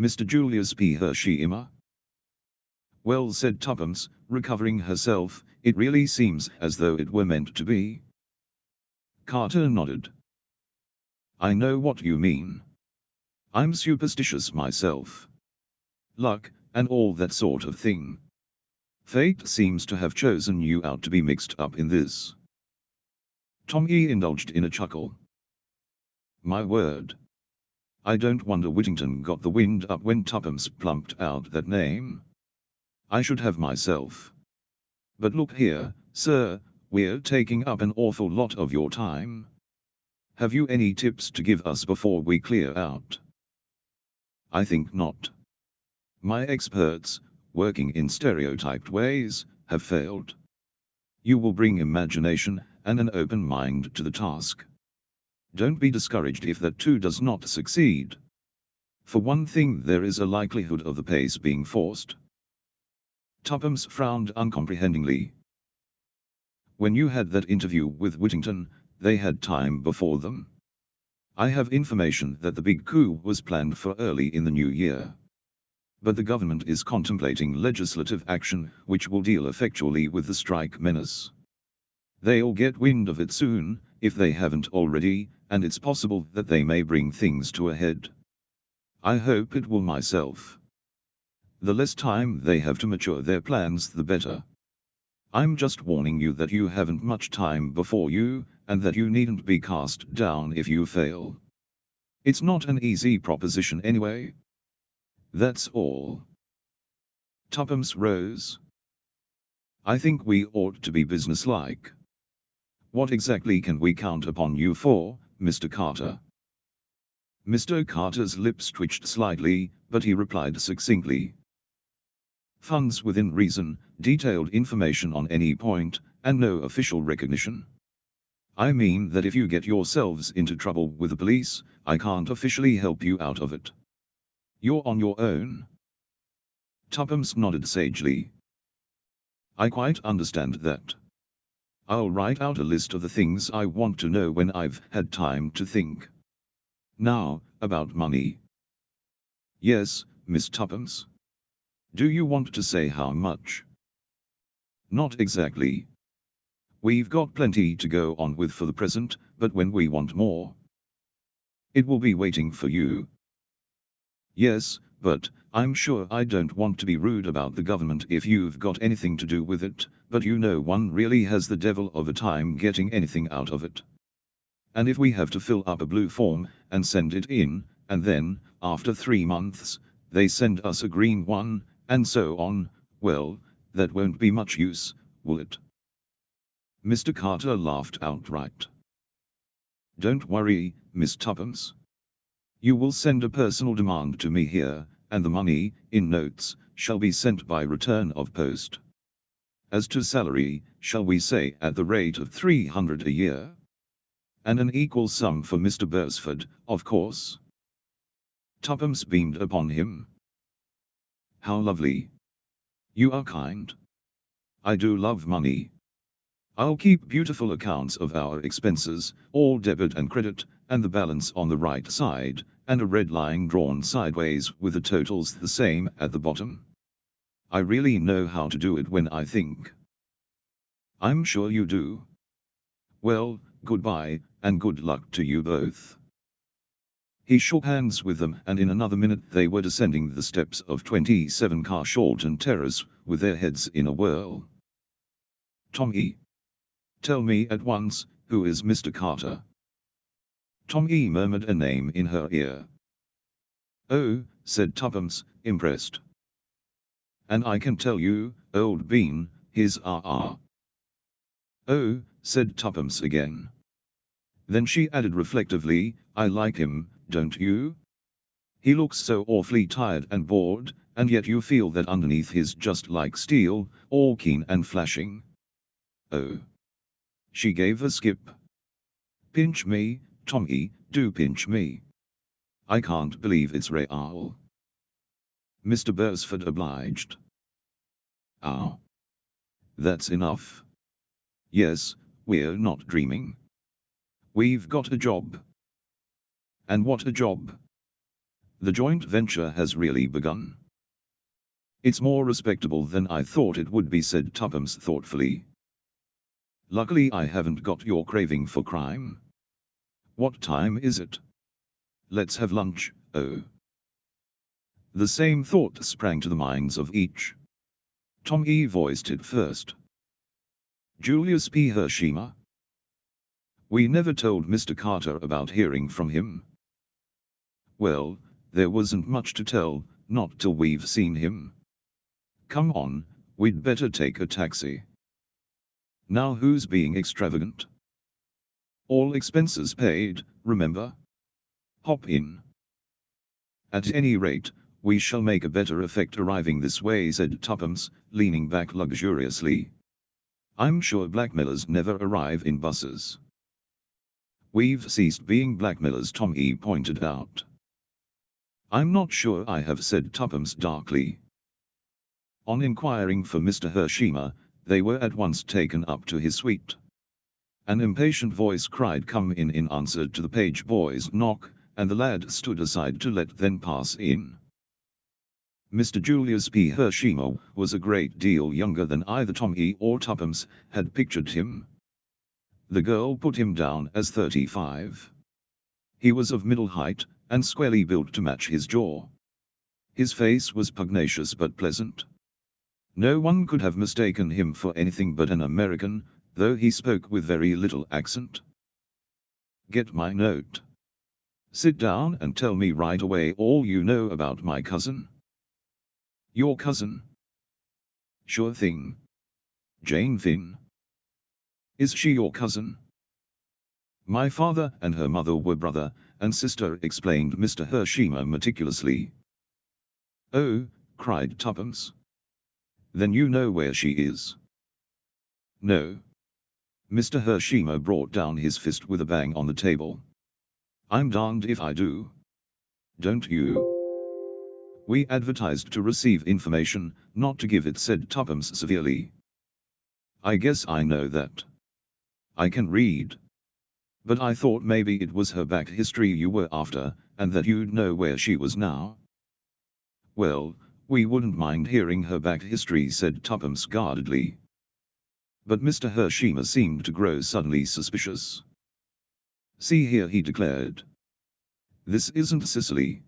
5. Mr. Julius P. Hersheimmer. Well said Tuppence, recovering herself, it really seems as though it were meant to be. Carter nodded. I know what you mean. I'm superstitious myself. Luck, and all that sort of thing. Fate seems to have chosen you out to be mixed up in this. Tommy indulged in a chuckle. My word. I don't wonder Whittington got the wind up when Tuppence plumped out that name. I should have myself. But look here, sir, we're taking up an awful lot of your time. Have you any tips to give us before we clear out? I think not. My experts, working in stereotyped ways, have failed. You will bring imagination and an open mind to the task. Don't be discouraged if that too does not succeed. For one thing there is a likelihood of the pace being forced. Tuppence frowned uncomprehendingly. When you had that interview with Whittington, they had time before them. I have information that the big coup was planned for early in the new year. But the government is contemplating legislative action which will deal effectually with the strike menace. They'll get wind of it soon, if they haven't already, and it's possible that they may bring things to a head. I hope it will myself. The less time they have to mature their plans the better. I'm just warning you that you haven't much time before you, and that you needn't be cast down if you fail. It's not an easy proposition anyway. That's all. Tuppence rose. I think we ought to be businesslike. What exactly can we count upon you for, Mr. Carter? Mr. Carter's lips twitched slightly, but he replied succinctly. Funds within reason, detailed information on any point, and no official recognition. I mean that if you get yourselves into trouble with the police, I can't officially help you out of it. You're on your own. Tuppence nodded sagely. I quite understand that. I'll write out a list of the things I want to know when I've had time to think. Now, about money. Yes, Miss Tuppence. Do you want to say how much? Not exactly. We've got plenty to go on with for the present, but when we want more, it will be waiting for you. Yes, but, I'm sure I don't want to be rude about the government if you've got anything to do with it, but you know one really has the devil of a time getting anything out of it. And if we have to fill up a blue form, and send it in, and then, after three months, they send us a green one, and so on, well, that won't be much use, will it? Mr. Carter laughed outright. Don't worry, Miss Tuppence. You will send a personal demand to me here, and the money, in notes, shall be sent by return of post. As to salary, shall we say at the rate of 300 a year? And an equal sum for Mr. Beresford, of course. Tuppence beamed upon him. How lovely. You are kind. I do love money. I'll keep beautiful accounts of our expenses, all debit and credit, and the balance on the right side, and a red line drawn sideways with the totals the same at the bottom. I really know how to do it when I think. I'm sure you do. Well, goodbye, and good luck to you both. He shook hands with them and in another minute they were descending the steps of 27 Carshalton Terrace, with their heads in a whirl. Tommy. Tell me at once, who is Mr. Carter? Tommy murmured a name in her ear. Oh, said Tuppence, impressed. And I can tell you, old bean, his ah Oh, said Tuppence again. Then she added reflectively, I like him, don't you? He looks so awfully tired and bored, and yet you feel that underneath he's just like steel, all keen and flashing. Oh. She gave a skip. Pinch me, Tommy, do pinch me. I can't believe it's real. Mr. Beresford obliged. Ah. That's enough. Yes, we're not dreaming. We've got a job. And what a job. The joint venture has really begun. It's more respectable than I thought it would be, said Tuppence thoughtfully. Luckily I haven't got your craving for crime. What time is it? Let's have lunch, oh. The same thought sprang to the minds of each. Tom E voiced it first. Julius P. Hersheimmer? We never told Mr. Carter about hearing from him. Well, there wasn't much to tell, not till we've seen him. Come on, we'd better take a taxi. Now who's being extravagant? All expenses paid, remember? Hop in. At any rate, we shall make a better effect arriving this way, said Tuppence, leaning back luxuriously. I'm sure blackmailers never arrive in buses. We've ceased being blackmailers, Tom E pointed out. I'm not sure I have, said Tuppence darkly. On inquiring for Mr. Hersheimmer, they were at once taken up to his suite. An impatient voice cried come in in answer to the page boy's knock, and the lad stood aside to let them pass in. Mr. Julius P. Hersheimmer was a great deal younger than either Tommy or Tuppence had pictured him. The girl put him down as 35. He was of middle height, and squarely built to match his jaw. His face was pugnacious but pleasant. No one could have mistaken him for anything but an American, though he spoke with very little accent. Get my note. Sit down and tell me right away all you know about my cousin. Your cousin? Sure thing. Jane Finn. Is she your cousin? My father and her mother were brother and sister, explained Mr. Hersheimmer meticulously. Oh, cried Tuppence. Then you know where she is. No. Mr. Hersheimmer brought down his fist with a bang on the table. I'm darned if I do. Don't you? We advertised to receive information, not to give it, said Tuppence severely. I guess I know that. I can read. But I thought maybe it was her back history you were after, and that you'd know where she was now. Well, we wouldn't mind hearing her back history, said Tuppence guardedly. But Mr. Hersheimmer seemed to grow suddenly suspicious. See here, he declared. This isn't Sicily.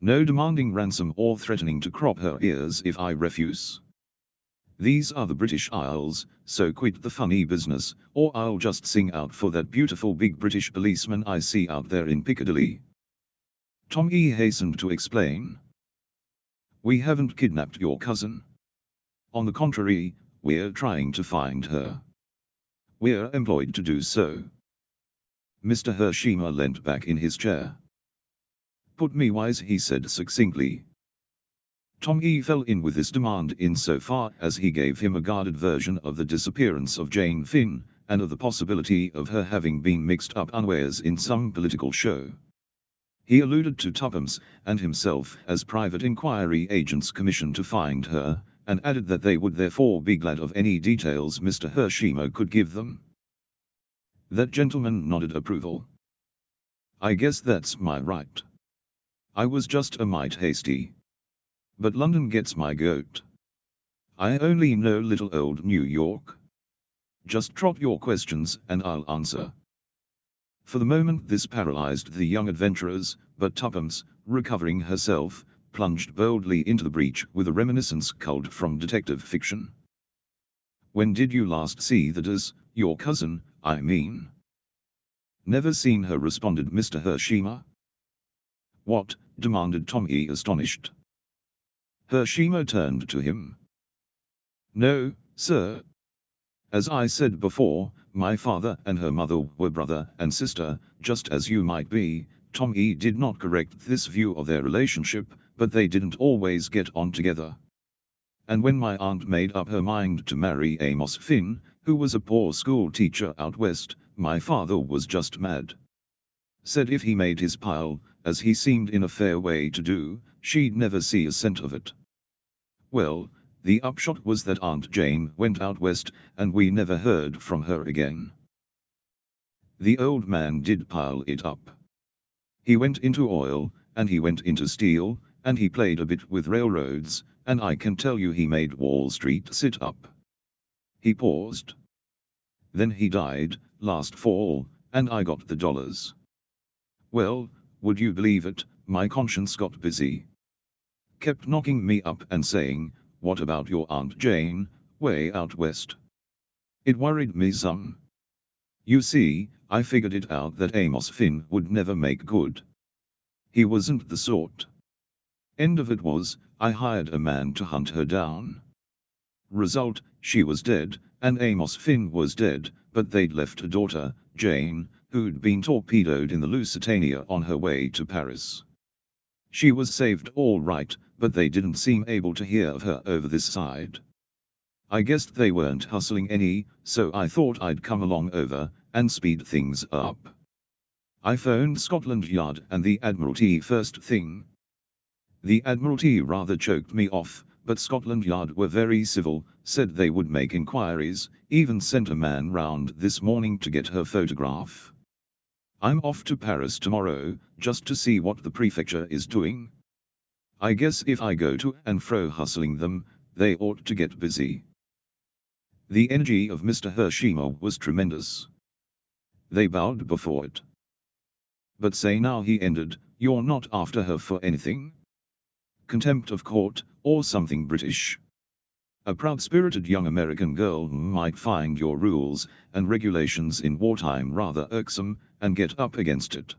No demanding ransom or threatening to crop her ears if I refuse. These are the British Isles, so quit the funny business, or I'll just sing out for that beautiful big British policeman I see out there in Piccadilly. Tom E hastened to explain. We haven't kidnapped your cousin. On the contrary, we're trying to find her. We're employed to do so. Mr. Hersheimmer leant back in his chair. Put me wise, he said succinctly. Tom E fell in with this demand insofar as he gave him a guarded version of the disappearance of Jane Finn, and of the possibility of her having been mixed up unawares in some political show. He alluded to Tuppence and himself as private inquiry agents commissioned to find her, and added that they would therefore be glad of any details Mr. Hersheimmer could give them. That gentleman nodded approval. I guess that's my right. I was just a mite hasty. But London gets my goat. I only know little old New York. Just trot your questions and I'll answer. For the moment this paralyzed the young adventurers, but Tuppence, recovering herself, plunged boldly into the breach with a reminiscence culled from detective fiction. When did you last see that as, your cousin, I mean? Never seen her responded Mr. Hersheimmer. What? demanded Tommy astonished. Hersheimmer turned to him. No, sir. As I said before, my father and her mother were brother and sister, just as you might be. Tommy did not correct this view of their relationship, but they didn't always get on together. And when my aunt made up her mind to marry Amos Finn, who was a poor school teacher out west, my father was just mad. Said if he made his pile, as he seemed in a fair way to do, she'd never see a cent of it. Well, the upshot was that Aunt Jane went out west, and we never heard from her again. The old man did pile it up. He went into oil, and he went into steel, and he played a bit with railroads, and I can tell you he made Wall Street sit up. He paused. Then he died, last fall, and I got the dollars. Well, would you believe it, my conscience got busy. Kept knocking me up and saying, what about your Aunt Jane, way out west? It worried me some. You see, I figured it out that Amos Finn would never make good. He wasn't the sort. End of it was, I hired a man to hunt her down. Result, she was dead, and Amos Finn was dead, but they'd left a daughter, Jane, who'd been torpedoed in the Lusitania on her way to Paris. She was saved all right, but they didn't seem able to hear of her over this side. I guessed they weren't hustling any, so I thought I'd come along over, and speed things up. I phoned Scotland Yard and the Admiralty first thing. The Admiralty rather choked me off, but Scotland Yard were very civil, said they would make inquiries, even sent a man round this morning to get her photograph. I'm off to Paris tomorrow, just to see what the prefecture is doing. I guess if I go to and fro hustling them, they ought to get busy. The energy of Mr. Hersheimmer was tremendous. They bowed before it. But say now he ended, you're not after her for anything? Contempt of court, or something British. A proud-spirited young American girl might find your rules and regulations in wartime rather irksome, and get up against it.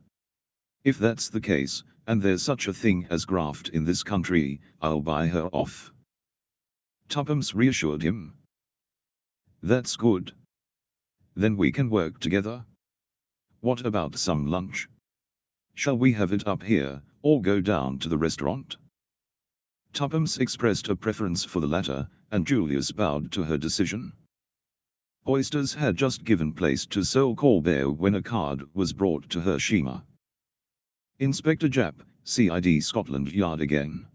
If that's the case, and there's such a thing as graft in this country, I'll buy her off. Tuppence reassured him. That's good. Then we can work together. What about some lunch? Shall we have it up here, or go down to the restaurant? Tuppence expressed a preference for the latter, and Julius bowed to her decision. Oysters had just given place to Sole Colbert when a card was brought to Hersheimmer. Inspector Japp, CID Scotland Yard again.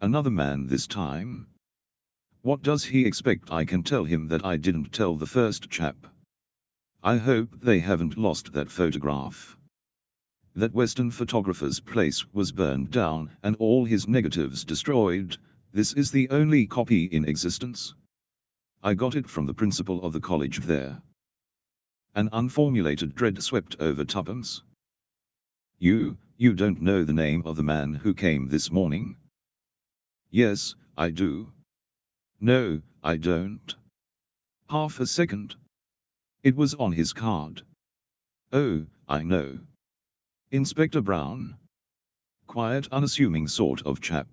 Another man this time. What does he expect I can tell him that I didn't tell the first chap? I hope they haven't lost that photograph. That Western photographer's place was burned down and all his negatives destroyed, this is the only copy in existence. I got it from the principal of the college there. An unformulated dread swept over Tuppence. You, you don't know the name of the man who came this morning? Yes, I do. No, I don't. Half a second. It was on his card. Oh, I know. Inspector Brown. Quiet unassuming sort of chap.